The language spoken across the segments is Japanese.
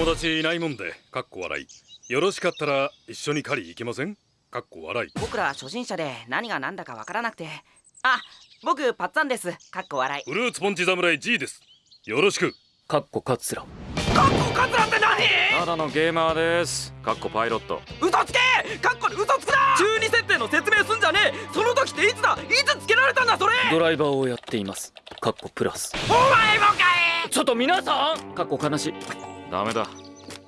友達いないもんでかっこ笑い。よろしかったら一緒に狩り行けません？かっこ笑い。僕ら初心者で何が何だかわからなくて。あ僕パッツァンです。かっこ笑い。フルーツポンチ侍 G です。よろしく。かっこカツラ。かっこカツラって何？ただのゲーマーです。かっこパイロット。嘘つけ！かっこ嘘つくな！中二設定の説明すんじゃねえ！その時っていつだ？いつつけられたんだ？それ！ドライバーをやっています。かっこプラス。お前もかい！ちょっと皆さん！かっこ悲しいダメだ。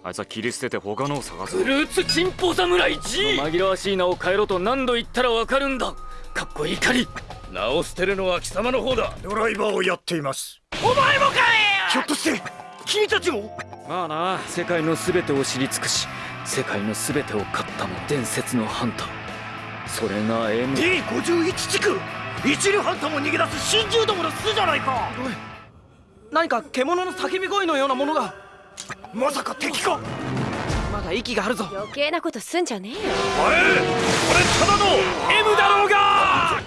あいつは切り捨てて他のを探す。フルーツチンポ侍 G 紛らわしい名を変えろと何度言ったらわかるんだ。かっこ怒り。名を捨てるのは貴様の方だ。ドライバーをやっています。お前もかいひょっとして君たちも？まあな。世界の全てを知り尽くし世界の全てを勝ったも伝説のハンター。それが M D51 地区！一流ハンターも逃げ出す新獣どもの巣じゃないか！何か獣の叫び声のようなものがまさか敵か！まだ息があるぞ。余計なことすんじゃねえよ。おいこれただの M だろうが！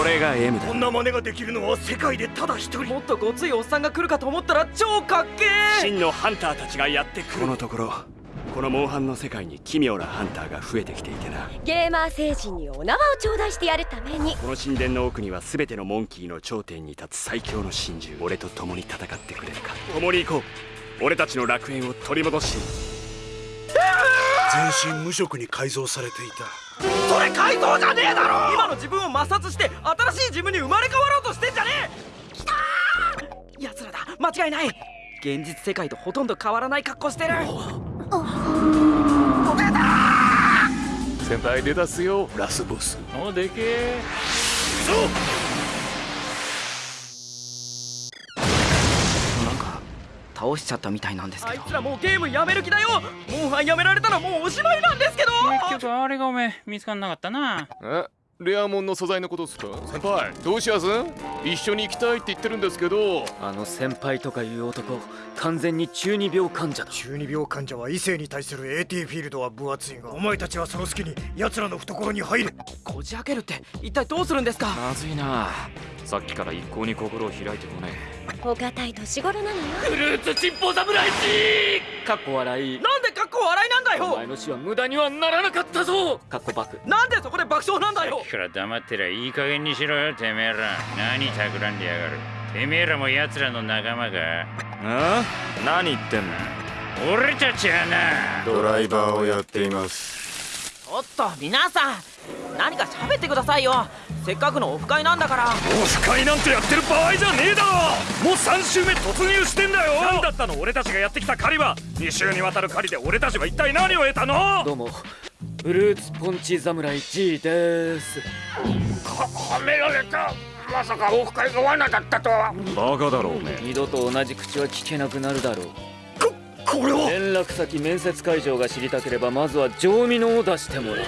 俺が M だ。こんな真似ができるのは世界でただ一人。もっとごついおっさんが来るかと思ったら超かっけえ！真のハンターたちがやってくる。このところこのモンハンの世界に奇妙なハンターが増えてきていてな。ゲーマー星人にお縄を頂戴してやるために。この神殿の奥には全てのモンキーの頂点に立つ最強の真珠俺と共に戦ってくれるか。共に行こう。俺たちの楽園を取り戻し。全身無色に改造されていた。それ改造じゃねえだろ！今の自分を抹殺して新しい自分に生まれ変わろうとしてんじゃねえ！きたー！奴らだ。間違いない。現実世界とほとんど変わらない格好してる先輩出だすよ。ラスボス。おでけえなんか倒しちゃったみたいなんですけど。あいつらもうゲームやめる気だよ。モンハンやめられたらもうおしまいなんですけど。結局あれがおめえ見つかんなかったな。え？レアモンの素材のことっすか？先輩どうしやす一緒に行きたいって言ってるんですけど。あの先輩とかいう男完全に中二病患者だ。中二病患者は異性に対する AT フィールドは分厚いがお前たちはその隙に奴らの懐に入る。こじ開けるって一体どうするんですか？まずいな。さっきから一向に心を開いてこねお堅い年頃なのよ。フルーツチンポ侍かっこ笑い。なんでかっこ笑いなんだおよ前の死は無駄にはならなかったぞ。かっこバクなんでそこで爆笑なんだよ。いくら黙ってりゃいい加減にしろよてめえら。何企んでやがる。てめえらも奴らの仲間か。あ何言ってんの？俺たちはな。ドライバーをやっています。ちょっと皆さん何か喋ってくださいよ。せっかくのオフ会なんだから。オフ会なんてやってる場合じゃねえだろ。もう3週目突入してんだよ。何だったの俺たちがやってきた狩りは。2週にわたる狩りで俺たちは一体何を得たの？どうも。フルーツポンチ侍 G です。はめられたまさかオフ会が罠だったとは。バカだろおめえ二度と同じ口は聞けなくなるだろう。これは？連絡先面接会場が知りたければまずは上味のを出してもらう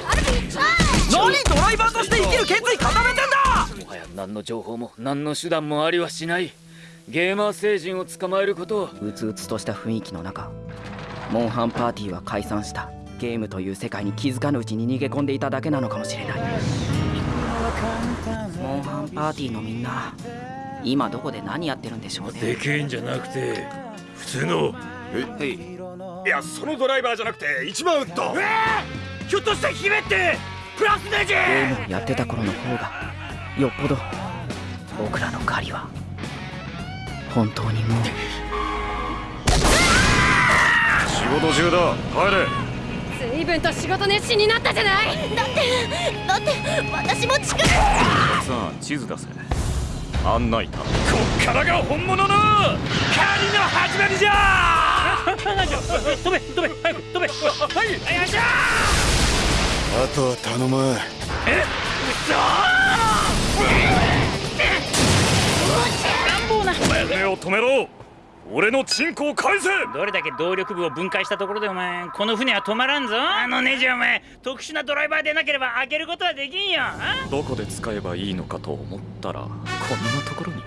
何ドライバーとして生きる決意固めてんだ！もはや何の情報も何の手段もありはしない。ゲーマー星人を捕まえることはうつうつとした雰囲気の中モンハンパーティーは解散した。ゲームという世界に気づかぬうちに逃げ込んでいただけなのかもしれない。モンハンパーティーのみんな今どこで何やってるんでしょうね？でけえんじゃなくて普通の。いやそのドライバーじゃなくて一番ウッド。ひょっとして姫ってプラスネジゲームをやってた頃の方がよっぽど僕らの狩りは本当にもう。仕事中だ。帰れ。随分と仕事熱心になったじゃない。だってだって私も力さあ地図出せ。案内だこっからが本物の狩りの始まりじゃ。飛べ飛べ早く飛べはいよいしょあとは頼む。目を止めろ俺のチンコを返せどれだけ動力部を分解したところでお前この船は止まらんぞあのネジお前特殊なドライバーでなければ開けることはできんよあどこで使えばいいのかと思ったらこんなところに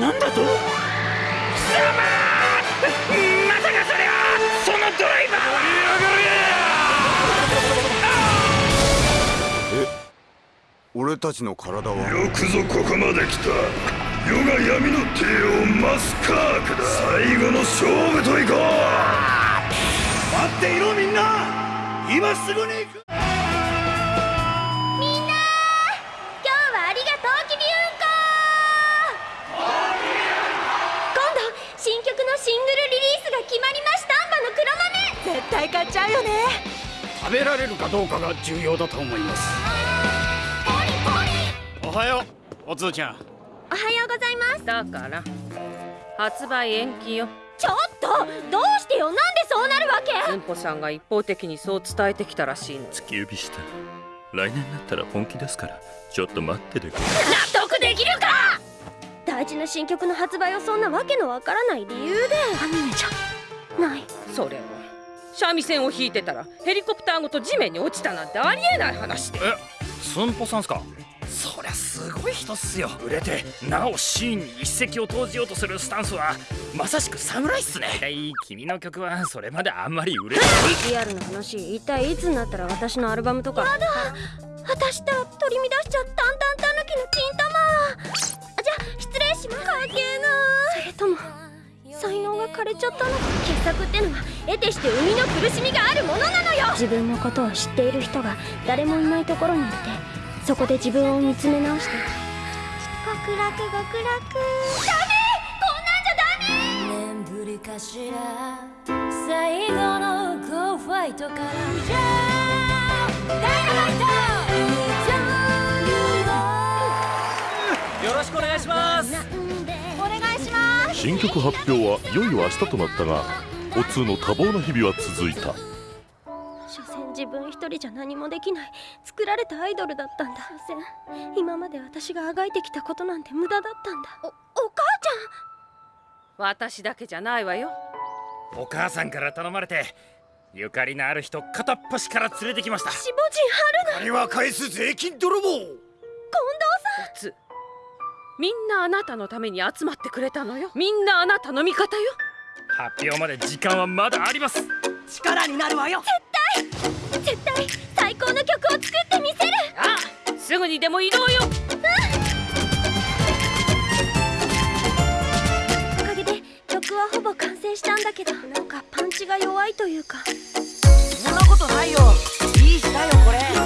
なんだと貴様まさかそれはそのドライバーは俺たちの体は。よくぞここまで来た。世が闇の帝王マスカークだ。最後の勝負といこう。待っていろみんな。今すぐに行く。みんな今日はありがとうきびうんこ。今度新曲のシングルリリースが決まりました。んばの黒豆。絶対買っちゃうよね。食べられるかどうかが重要だと思いますおはようおつーちゃん。おはようございます。だから発売延期よ。ちょっとどうしてよ？なんでそうなるわけ？うんぽさんが一方的にそう伝えてきたらしいの。突き指した。来年になったら本気ですからちょっと待っててくれ。納得できるか？大事な新曲の発売をそんなわけのわからない理由で。アニメじゃないそれは三味線を弾いてたらヘリコプターごと地面に落ちたなん。てありえない話でえスンポさんすかすごい人っすよ。売れてなおシーンに一石を投じようとするスタンスはまさしく侍っすね。君の曲はそれまであんまり売れない。リアルな話一体いつになったら私のアルバムとか。やだ私ったら取り乱しちゃったんたんたぬきの金玉。じゃあ失礼しますかけなそれとも才能が枯れちゃったのか。傑作ってのは得てして生みの苦しみがあるものなのよ。自分のことを知っている人が誰もいないところに行ってそこで自分を見つめ直して。極楽極楽。ダメ！こんなんじゃダメ！年ぶりかしら。最後のゴーファイトから。じゃあダイナマイト！よろしくお願いします。お願いします。新曲発表はいよいよ明日となったがお通の多忙な日々は続いた自分一人じゃ何もできない。作られたアイドルだったんだ。所詮今まで私があがいてきたことなんて無駄だったんだ。おお母ち私だけじゃないわよ。お母さんから頼まれてゆかりのある人片っ端から連れてきました。ゃん守護神春菜金は返す税金泥棒。近藤おつ。みんなあなたのために集まってくれたのよ。みんなあなたの味方よ。発表まで時間はまだあります。力になるわよ。絶対絶対最高の曲を作ってみせる。あすぐにでも移動よ。おかげで曲はほぼ完成したんだけど。なんかパンチが弱いというか。そんなことないよ。いい日だよこれ